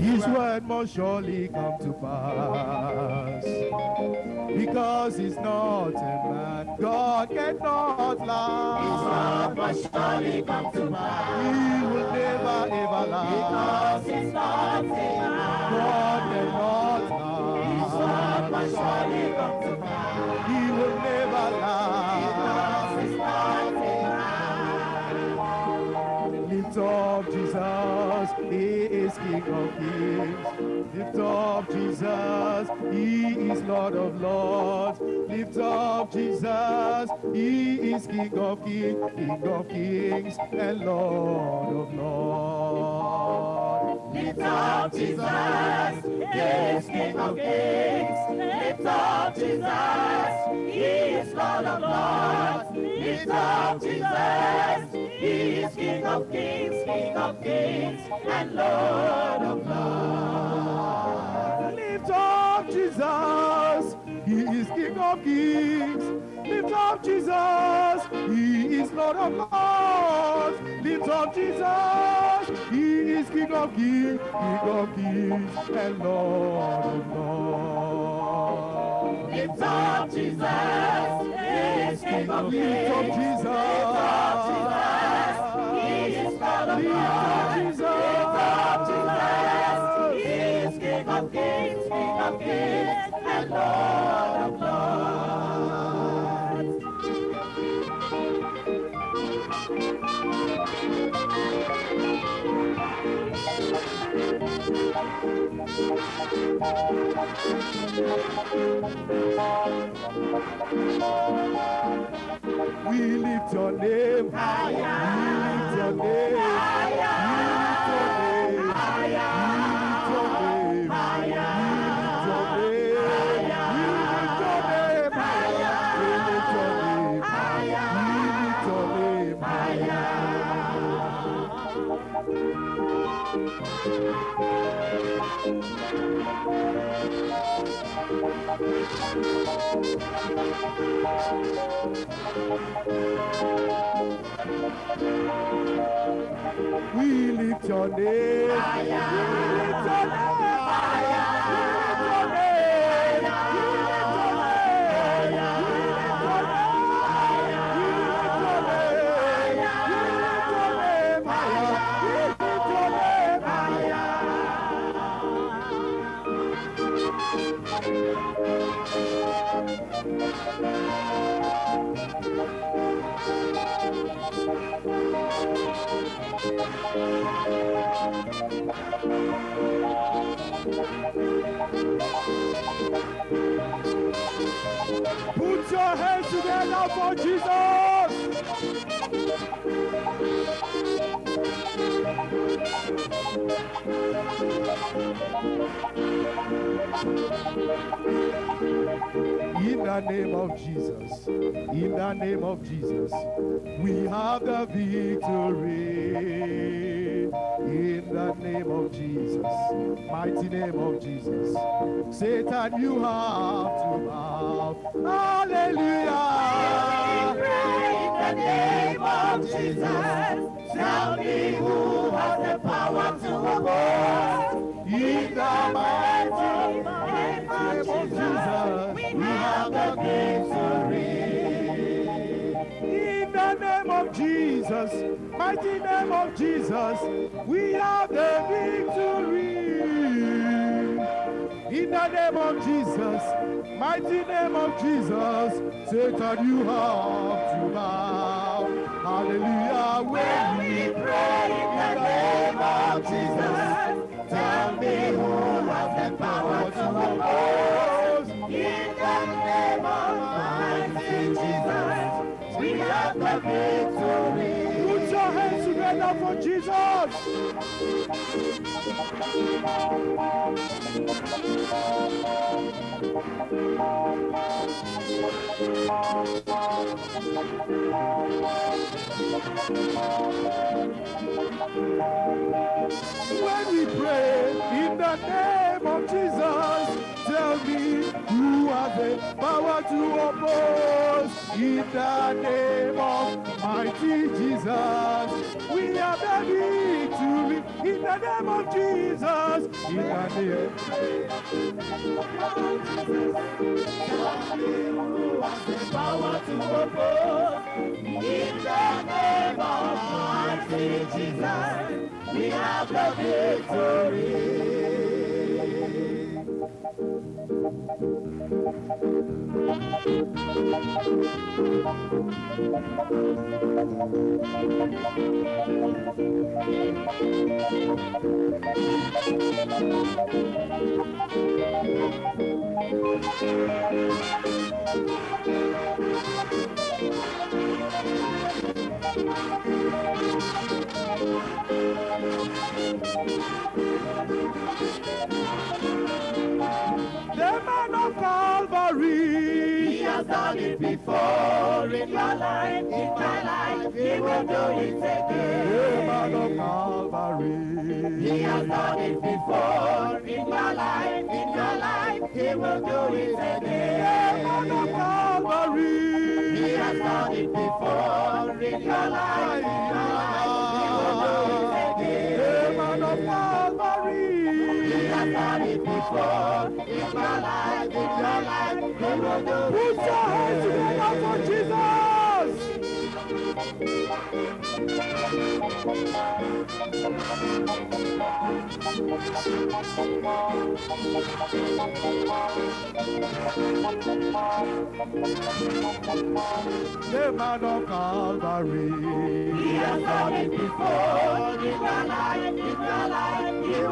His word must surely come to pass. Because he's not a man, God cannot lie. His word must surely come to pass. He will never ever lie. Because he's not a man. Kings. Lift up Jesus, He is Lord of Lords. Lift up Jesus, He is King of Kings, King of Kings, and Lord of Lords. Lift up Jesus, He is King of Kings. Lift up Jesus, He is Lord of Lords. Lift up Jesus, He is King of Kings, King of Kings, and Lord of Lords. Lift up Jesus, He is King of Kings. Lift up Jesus, He is Lord of Lords. Lift up Jesus, is King of Kings, King of Kings, and Lord of Lords. Lift up Jesus, He is King of Lift Kings. up Jesus, Lift up Jesus, He is Lord of Lords. Lift up Jesus, He is King of Kings, King of Kings, and Lord of Lords. We lift your name higher. We lift your name higher. We lift your name higher. Thank you. We lift your name. We lift your name. For Jesus. In the name of Jesus, in the name of Jesus, we have the victory. In the name of Jesus, mighty name of Jesus, Satan, you have to bow. Hallelujah. Jesus. Tell me who has the power to oppose. In the mighty name of Jesus, we have the victory. In the name of Jesus, mighty name of Jesus, we have the victory. In the name of Jesus, mighty name of Jesus, Satan, you have to bow. Hallelujah. When we pray in the name of Jesus, tell me who has the power to oppose. In the name of mighty Jesus, we have the victory. Put your hands together for Jesus. When we pray in the name of Jesus, tell me has the power to oppose. In the name of mighty Jesus, we are the victory. In the name of Jesus, in the name. Power to oppose. In the name of mighty Jesus, we have the victory. The done it before in your life, in my life. He will do it The man of again. Calvary. He has done it before in your life, in your life. He will do it The man of again. Calvary. He has done it before in your life, in your life. Done it before in your life, in your life. Put your hands together for. Jesus. The man of Calvary. He has done it before in your life, in your life.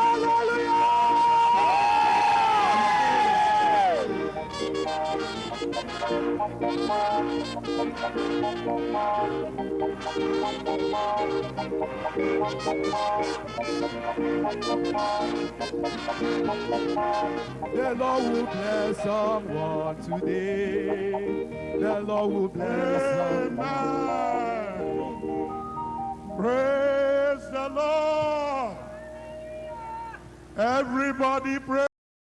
The Lord will bless someone today. The Lord will bless someone. Praise the Lord. Everybody praise.